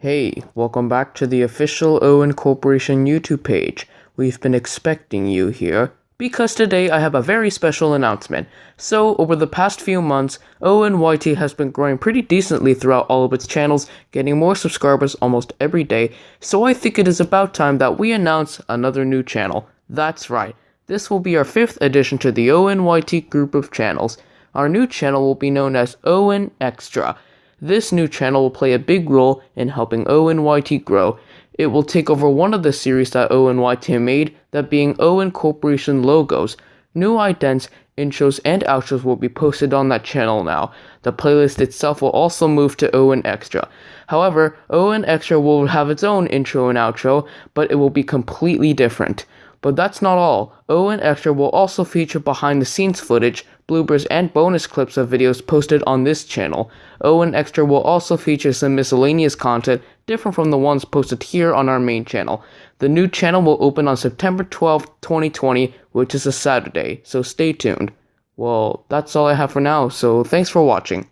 Hey, welcome back to the official Owen Corporation YouTube page. We've been expecting you here because today I have a very special announcement. So, over the past few months, ONYT has been growing pretty decently throughout all of its channels, getting more subscribers almost every day. So, I think it is about time that we announce another new channel. That's right. This will be our fifth addition to the ONYT group of channels. Our new channel will be known as Owen Extra. This new channel will play a big role in helping ONYT grow. It will take over one of the series that ONYT made, that being Owen Corporation logos. New idents, intros, and outros will be posted on that channel now. The playlist itself will also move to Owen Extra. However, Owen Extra will have its own intro and outro, but it will be completely different. But that's not all. Owen Extra will also feature behind the scenes footage, bloopers, and bonus clips of videos posted on this channel. Owen Extra will also feature some miscellaneous content different from the ones posted here on our main channel. The new channel will open on September 12, 2020, which is a Saturday, so stay tuned. Well, that's all I have for now, so thanks for watching.